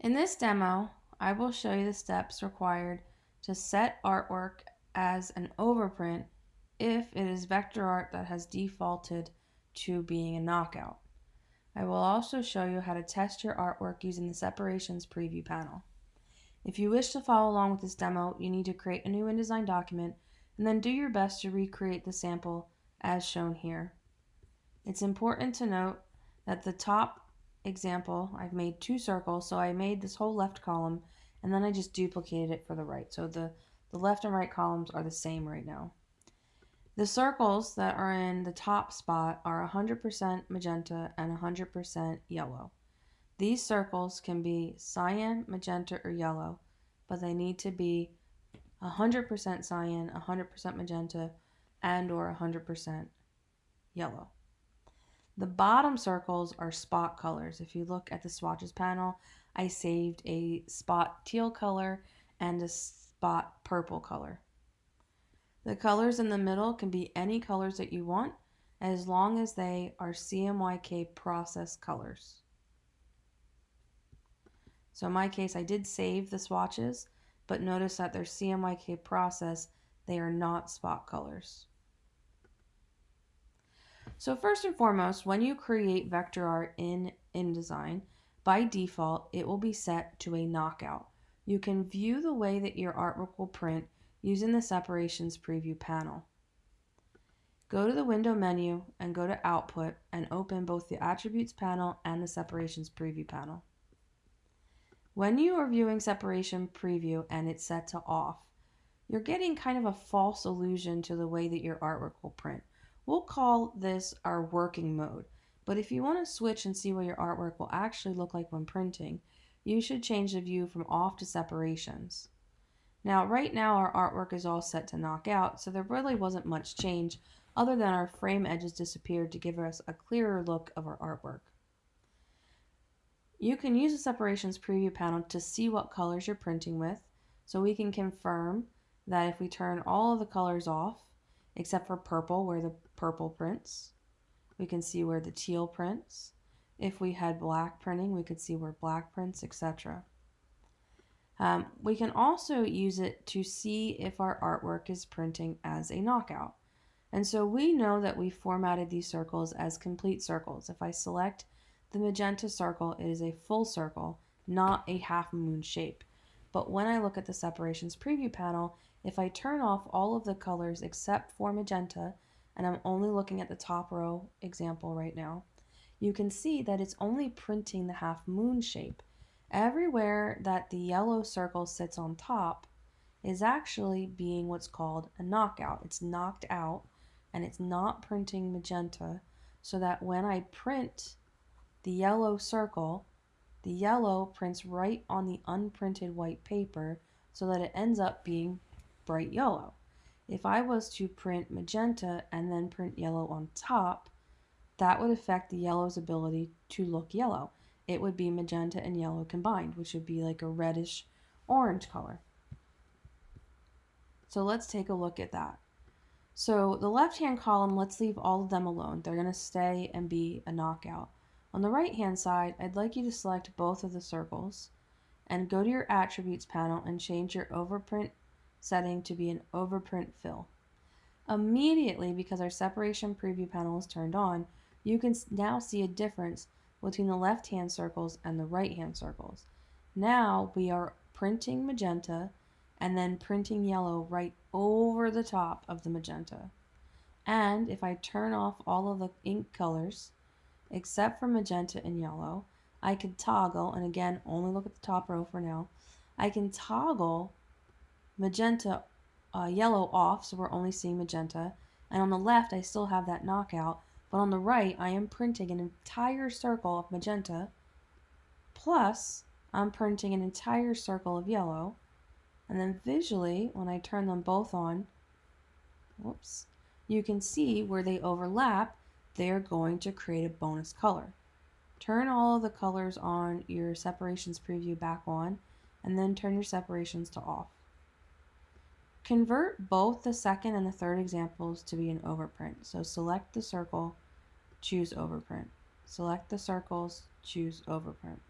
In this demo, I will show you the steps required to set artwork as an overprint if it is vector art that has defaulted to being a knockout. I will also show you how to test your artwork using the separations preview panel. If you wish to follow along with this demo, you need to create a new InDesign document and then do your best to recreate the sample as shown here. It's important to note that the top example, I've made two circles, so I made this whole left column and then I just duplicated it for the right. So the, the left and right columns are the same right now. The circles that are in the top spot are 100% magenta and 100% yellow. These circles can be cyan, magenta, or yellow, but they need to be 100% cyan, 100% magenta, and or 100% yellow. The bottom circles are spot colors. If you look at the swatches panel, I saved a spot teal color and a spot purple color. The colors in the middle can be any colors that you want as long as they are CMYK process colors. So in my case, I did save the swatches, but notice that they're CMYK process, they are not spot colors. So first and foremost, when you create vector art in InDesign, by default, it will be set to a knockout. You can view the way that your artwork will print using the separations preview panel. Go to the window menu and go to output and open both the attributes panel and the separations preview panel. When you are viewing separation preview and it's set to off, you're getting kind of a false illusion to the way that your artwork will print. We'll call this our working mode, but if you want to switch and see what your artwork will actually look like when printing, you should change the view from off to separations. Now, right now our artwork is all set to knock out, so there really wasn't much change other than our frame edges disappeared to give us a clearer look of our artwork. You can use the separations preview panel to see what colors you're printing with, so we can confirm that if we turn all of the colors off, except for purple where the purple prints, we can see where the teal prints. If we had black printing, we could see where black prints, etc. Um, we can also use it to see if our artwork is printing as a knockout. And so we know that we formatted these circles as complete circles. If I select the magenta circle, it is a full circle, not a half moon shape. But when I look at the separations preview panel, if I turn off all of the colors except for magenta, and I'm only looking at the top row example right now, you can see that it's only printing the half moon shape. Everywhere that the yellow circle sits on top is actually being what's called a knockout. It's knocked out and it's not printing magenta so that when I print the yellow circle, the yellow prints right on the unprinted white paper so that it ends up being bright yellow. If I was to print magenta and then print yellow on top, that would affect the yellow's ability to look yellow it would be magenta and yellow combined, which would be like a reddish orange color. So let's take a look at that. So the left-hand column, let's leave all of them alone. They're going to stay and be a knockout. On the right-hand side, I'd like you to select both of the circles and go to your attributes panel and change your overprint setting to be an overprint fill. Immediately, because our separation preview panel is turned on, you can now see a difference between the left hand circles and the right hand circles. Now we are printing magenta and then printing yellow right over the top of the magenta. And if I turn off all of the ink colors, except for magenta and yellow, I can toggle, and again, only look at the top row for now, I can toggle magenta uh, yellow off, so we're only seeing magenta, and on the left I still have that knockout, but on the right, I am printing an entire circle of magenta, plus I'm printing an entire circle of yellow. And then visually, when I turn them both on, whoops, you can see where they overlap, they're going to create a bonus color. Turn all of the colors on your separations preview back on, and then turn your separations to off. Convert both the second and the third examples to be an overprint. So select the circle, choose overprint. Select the circles, choose overprint.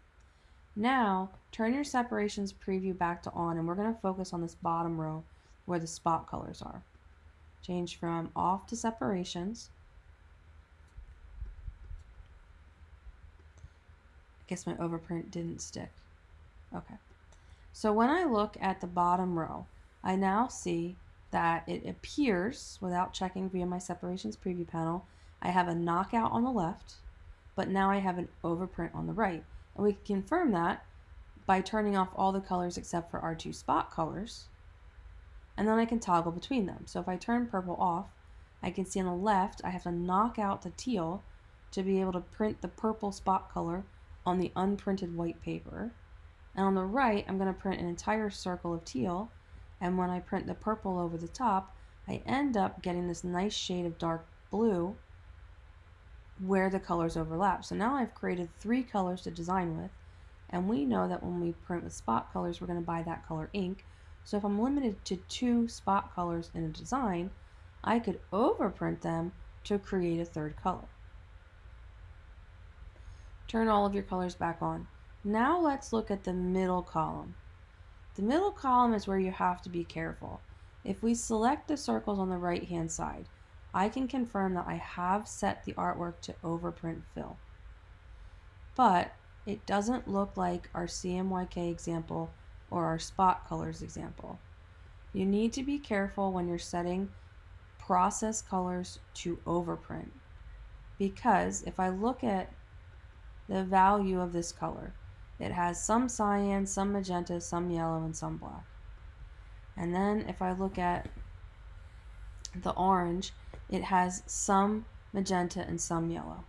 Now, turn your separations preview back to on and we're going to focus on this bottom row where the spot colors are. Change from off to separations. I guess my overprint didn't stick. Okay. So when I look at the bottom row, I now see that it appears, without checking via my separations preview panel, I have a knockout on the left, but now I have an overprint on the right. And we can confirm that by turning off all the colors except for our two spot colors. And then I can toggle between them. So if I turn purple off, I can see on the left I have to knock out the teal to be able to print the purple spot color on the unprinted white paper. And on the right, I'm going to print an entire circle of teal. And when I print the purple over the top, I end up getting this nice shade of dark blue where the colors overlap. So now I've created three colors to design with. And we know that when we print with spot colors, we're going to buy that color ink. So if I'm limited to two spot colors in a design, I could overprint them to create a third color. Turn all of your colors back on. Now let's look at the middle column. The middle column is where you have to be careful. If we select the circles on the right hand side, I can confirm that I have set the artwork to overprint fill. But it doesn't look like our CMYK example or our spot colors example. You need to be careful when you're setting process colors to overprint because if I look at the value of this color, it has some cyan, some magenta, some yellow, and some black. And then if I look at the orange, it has some magenta and some yellow.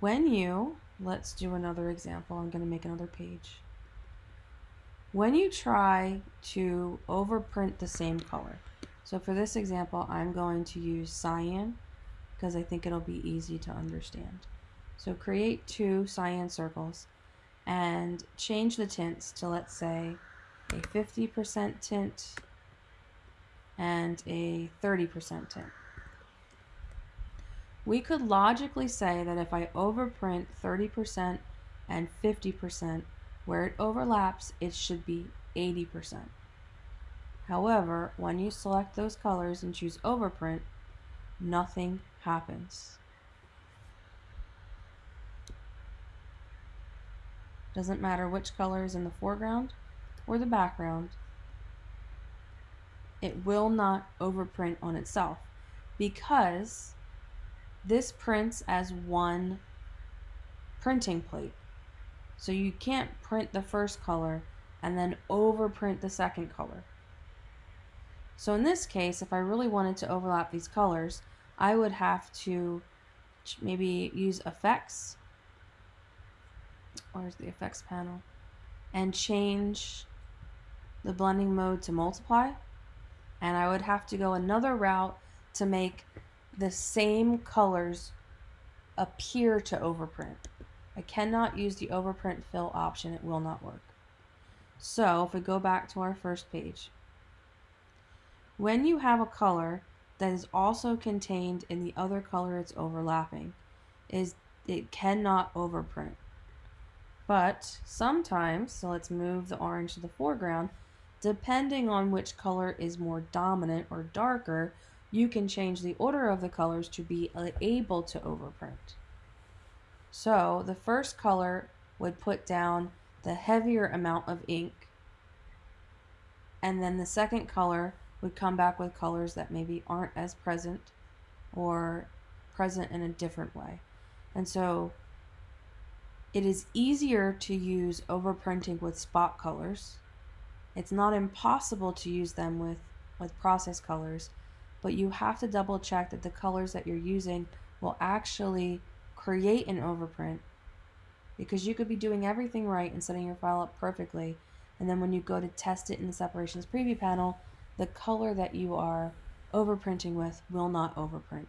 When you, let's do another example, I'm going to make another page. When you try to overprint the same color, so for this example, I'm going to use cyan because I think it'll be easy to understand. So create two cyan circles and change the tints to let's say a 50% tint and a 30% tint. We could logically say that if I overprint 30% and 50%, where it overlaps, it should be 80%. However, when you select those colors and choose overprint, nothing happens. Doesn't matter which color is in the foreground or the background. It will not overprint on itself because this prints as one printing plate. So you can't print the first color and then overprint the second color. So in this case, if I really wanted to overlap these colors, I would have to maybe use effects where's the effects panel and change the blending mode to multiply and I would have to go another route to make the same colors appear to overprint. I cannot use the overprint fill option, it will not work. So if we go back to our first page, when you have a color that is also contained in the other color it's overlapping, is it cannot overprint. But sometimes, so let's move the orange to the foreground, depending on which color is more dominant or darker, you can change the order of the colors to be able to overprint. So the first color would put down the heavier amount of ink and then the second color would come back with colors that maybe aren't as present or present in a different way. And so it is easier to use overprinting with spot colors. It's not impossible to use them with, with process colors, but you have to double check that the colors that you're using will actually create an overprint because you could be doing everything right and setting your file up perfectly and then when you go to test it in the separations preview panel the color that you are overprinting with will not overprint